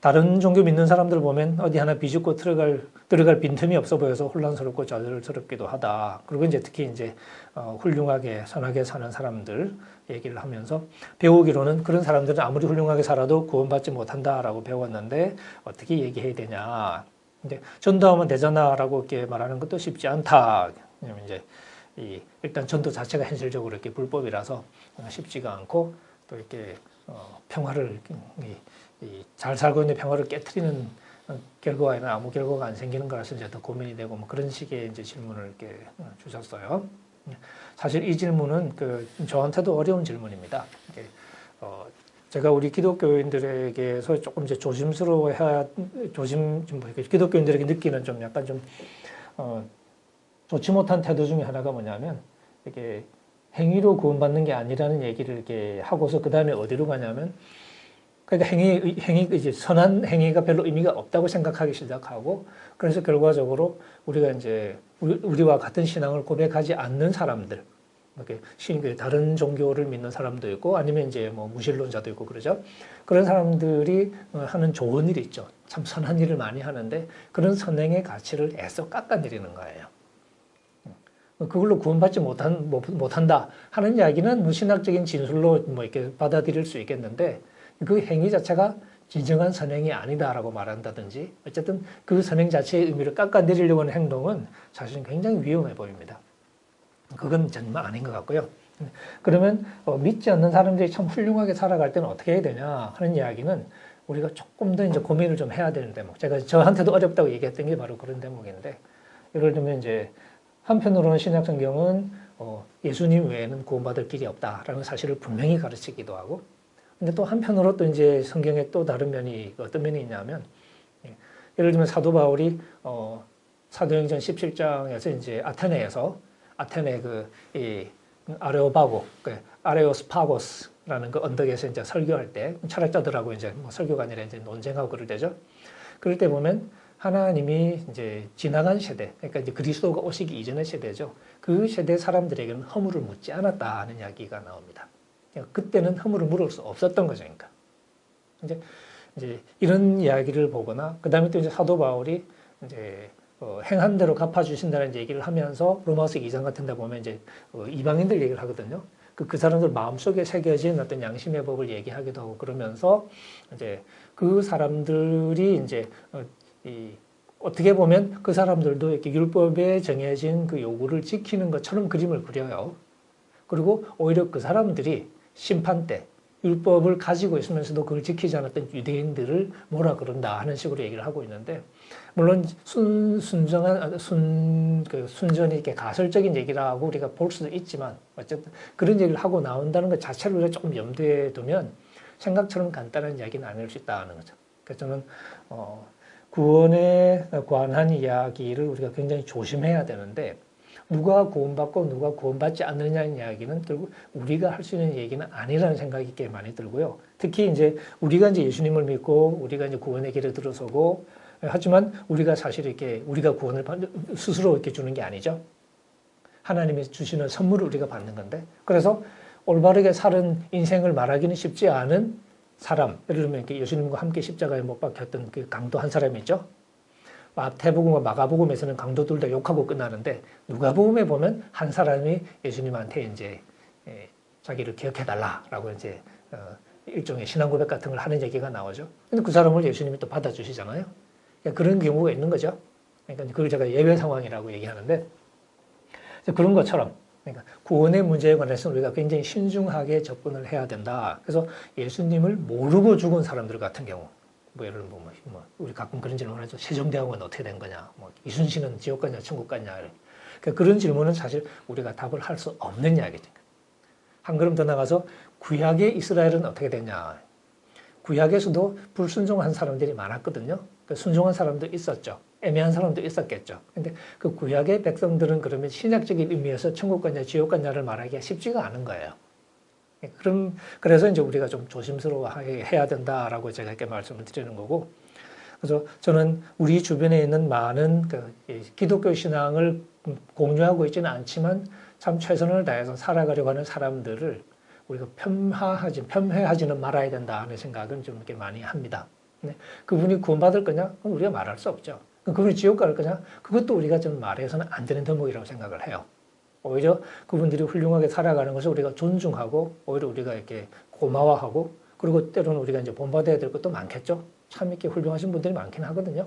다른 종교 믿는 사람들 보면 어디 하나 비집고 들어갈 들어갈 빈틈이 없어 보여서 혼란스럽고 좌절스럽기도 하다. 그리고 이제 특히 이제 어, 훌륭하게 선하게 사는 사람들 얘기를 하면서 배우기로는 그런 사람들은 아무리 훌륭하게 살아도 구원받지 못한다라고 배웠는데 어떻게 얘기해야 되냐. 이제 전도하면 되잖아라고 이렇게 말하는 것도 쉽지 않다. 왜냐면 이제 이 일단 전도 자체가 현실적으로 이렇게 불법이라서 쉽지가 않고 또 이렇게 어, 평화를 이, 이, 잘 살고 있는 평화를 깨뜨리는 결과에는 아무 결과가 안 생기는 거라서 이제 더 고민이 되고 뭐 그런 식의 이제 질문을 이렇게 주셨어요. 사실 이 질문은 그 저한테도 어려운 질문입니다. 어, 제가 우리 기독교인들에게서 조금 이제 조심스러워해야 조심 좀뭐 기독교인들에게 느끼는 좀 약간 좀 어, 좋지 못한 태도 중에 하나가 뭐냐면 이게 행위로 구원받는 게 아니라는 얘기를 이렇게 하고서 그 다음에 어디로 가냐면 그러니까 행위, 행위, 이제 선한 행위가 별로 의미가 없다고 생각하기 시작하고 그래서 결과적으로 우리가 이제 우리 와 같은 신앙을 고백하지 않는 사람들, 이렇게 신, 그 다른 종교를 믿는 사람도 있고 아니면 이제 뭐 무신론자도 있고 그러죠. 그런 사람들이 어, 하는 좋은 일이 있죠. 참 선한 일을 많이 하는데 그런 선행의 가치를 애써 깎아내리는 거예요. 그걸로 구원받지 못한, 못한다 하는 이야기는 뭐 신학적인 진술로 뭐 이렇게 받아들일 수 있겠는데 그 행위 자체가 진정한 선행이 아니다라고 말한다든지 어쨌든 그 선행 자체의 의미를 깎아내리려고 하는 행동은 사실은 굉장히 위험해 보입니다. 그건 정말 아닌 것 같고요. 그러면 어, 믿지 않는 사람들이 참 훌륭하게 살아갈 때는 어떻게 해야 되냐 하는 이야기는 우리가 조금 더 이제 고민을 좀 해야 되는 대목. 제가 저한테도 어렵다고 얘기했던 게 바로 그런 대목인데 예를 들면 이제 한편으로는 신약 성경은 어, 예수님 외에는 구원받을 길이 없다라는 사실을 분명히 가르치기도 하고 근데 또 한편으로 또 이제 성경에 또 다른 면이 어떤 면이 있냐면 예, 예를 들면 사도 바울이 어, 사도행전 17장에서 이제 아테네에서 아테네 그이 아레오바고 그 아레오스파고스라는 그 언덕에서 이제 설교할 때 철학자들하고 이제 뭐 설교가 아니라 이제 논쟁하고 그럴 때죠. 그럴 때 보면 하나님이 이제 지나간 세대, 그러니까 이제 그리스도가 오시기 이전의 세대죠. 그 세대 사람들에게는 허물을 묻지 않았다 하는 이야기가 나옵니다. 그러니까 그때는 허물을 물을 수 없었던 거죠. 그러니까. 이제, 이제 이런 이야기를 보거나, 그 다음에 또 이제 사도 바울이 이제 어, 행한 대로 갚아주신다는 얘기를 하면서 로마서 2장 같은 데 보면 이제 어, 이방인들 얘기를 하거든요. 그, 그 사람들 마음속에 새겨진 어떤 양심의 법을 얘기하기도 하고 그러면서 이제 그 사람들이 이제 어, 이 어떻게 보면 그 사람들도 이렇게 율법에 정해진 그 요구를 지키는 것처럼 그림을 그려요. 그리고 오히려 그 사람들이 심판 때 율법을 가지고 있으면서도 그걸 지키지 않았던 유대인들을 뭐라 그런다 하는 식으로 얘기를 하고 있는데 물론 순, 순정한 아, 순, 그 순전히 이렇게 가설적인 얘기라고 우리가 볼 수도 있지만 어쨌든 그런 얘기를 하고 나온다는 것 자체를 우리가 조금 염두에 두면 생각처럼 간단한 이야기는 아닐 수 있다는 거죠. 그래서 저는 어, 구원에 관한 이야기를 우리가 굉장히 조심해야 되는데 누가 구원받고 누가 구원받지 않느냐는 이야기는 결국 우리가 할 수 있는 얘기는 아니라는 생각이 꽤 많이 들고요. 특히 이제 우리가 이제 예수님을 믿고 우리가 이제 구원의 길에 들어서고 하지만 우리가 사실 이렇게 우리가 구원을 스스로 이렇게 주는 게 아니죠. 하나님이 주시는 선물을 우리가 받는 건데 그래서 올바르게 사는 인생을 말하기는 쉽지 않은 사람, 예를 들면 이렇게 예수님과 함께 십자가에 못 박혔던 그 강도 한 사람이 있죠. 마태복음과 마가복음에서는 강도들 다 욕하고 끝나는데 누가복음에 보면 한 사람이 예수님한테 이제 예, 자기를 기억해달라라고 이제 어, 일종의 신앙 고백 같은 걸 하는 얘기가 나오죠. 근데 그 사람을 예수님이 또 받아주시잖아요. 그러니까 그런 경우가 있는 거죠. 그러니까 그걸 제가 예외 상황이라고 얘기하는데 그런 것처럼 그러니까 구원의 문제에 관해서는 우리가 굉장히 신중하게 접근을 해야 된다. 그래서 예수님을 모르고 죽은 사람들 같은 경우, 뭐 예를 들면 뭐, 뭐 우리 가끔 그런 질문을 하죠. 세종대왕은 어떻게 된 거냐? 뭐 이순신은 지옥 갔냐, 천국 갔냐? 그러니까 그런 질문은 사실 우리가 답을 할 수 없는 이야기죠. 한 걸음 더 나가서 구약의 이스라엘은 어떻게 됐냐? 구약에서도 불순종한 사람들이 많았거든요. 그 순종한 사람도 있었죠. 애매한 사람도 있었겠죠. 근데 그 구약의 백성들은 그러면 신약적인 의미에서 천국 갔냐 지옥 갔냐를 말하기가 쉽지가 않은 거예요. 그럼 그래서 이제 우리가 좀 조심스러워하게 해야 된다라고 제가 이렇게 말씀을 드리는 거고. 그래서 저는 우리 주변에 있는 많은 그 기독교 신앙을 공유하고 있지는 않지만 참 최선을 다해서 살아가려고 하는 사람들을 우리가 편하하지, 편회하지는 말아야 된다 하는 생각은 좀 이렇게 많이 합니다. 네. 그분이 구원받을 거냐? 그건 우리가 말할 수 없죠. 그분이 지옥 갈 거냐? 그것도 우리가 좀 말해서는 안 되는 대목이라고 생각을 해요. 오히려 그분들이 훌륭하게 살아가는 것을 우리가 존중하고 오히려 우리가 이렇게 고마워하고 그리고 때로는 우리가 이제 본받아야 될 것도 많겠죠. 참 이렇게 훌륭하신 분들이 많긴 하거든요.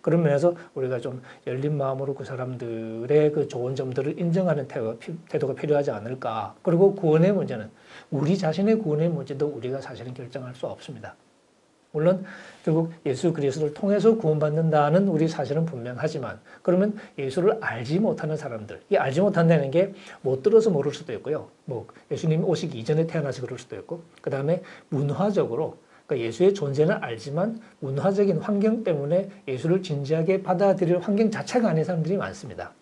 그런 면에서 우리가 좀 열린 마음으로 그 사람들의 그 좋은 점들을 인정하는 태도가, 피- 태도가 필요하지 않을까. 그리고 구원의 문제는 우리 자신의 구원의 문제도 우리가 사실은 결정할 수 없습니다. 물론 결국 예수 그리스도를 통해서 구원받는다는 우리 사실은 분명하지만 그러면 예수를 알지 못하는 사람들, 이 알지 못한다는 게 못 들어서 모를 수도 있고요. 뭐 예수님 오시기 이전에 태어나서 그럴 수도 있고, 그 다음에 문화적으로 그러니까 예수의 존재는 알지만 문화적인 환경 때문에 예수를 진지하게 받아들일 환경 자체가 아닌 사람들이 많습니다.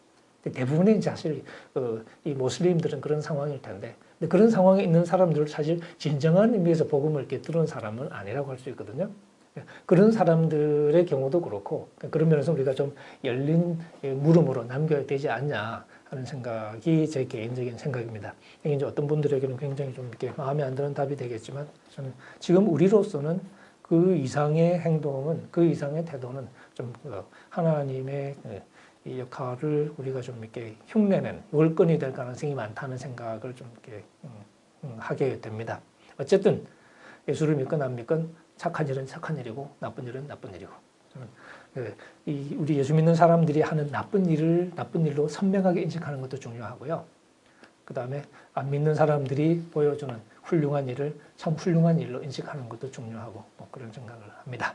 대부분의 사실 그, 이 모슬림들은 그런 상황일 텐데 근데 그런 상황에 있는 사람들을 사실 진정한 의미에서 복음을 이렇게 들은 사람은 아니라고 할 수 있거든요. 그런 사람들의 경우도 그렇고 그런 면에서 우리가 좀 열린 물음으로 남겨야 되지 않냐 하는 생각이 제 개인적인 생각입니다. 이제 어떤 분들에게는 굉장히 좀 이렇게 마음에 안 드는 답이 되겠지만 저는 지금 우리로서는 그 이상의 행동은 그 이상의 태도는 좀그 하나님의 그 이 역할을 우리가 좀 이렇게 흉내낸 월권이 될 가능성이 많다는 생각을 좀 이렇게 음, 음, 하게 됩니다. 어쨌든 예수를 믿건 안 믿건 착한 일은 착한 일이고 나쁜 일은 나쁜 일이고 그이 우리 예수 믿는 사람들이 하는 나쁜 일을 나쁜 일로 선명하게 인식하는 것도 중요하고요. 그 다음에 안 믿는 사람들이 보여주는 훌륭한 일을 참 훌륭한 일로 인식하는 것도 중요하고 뭐 그런 생각을 합니다.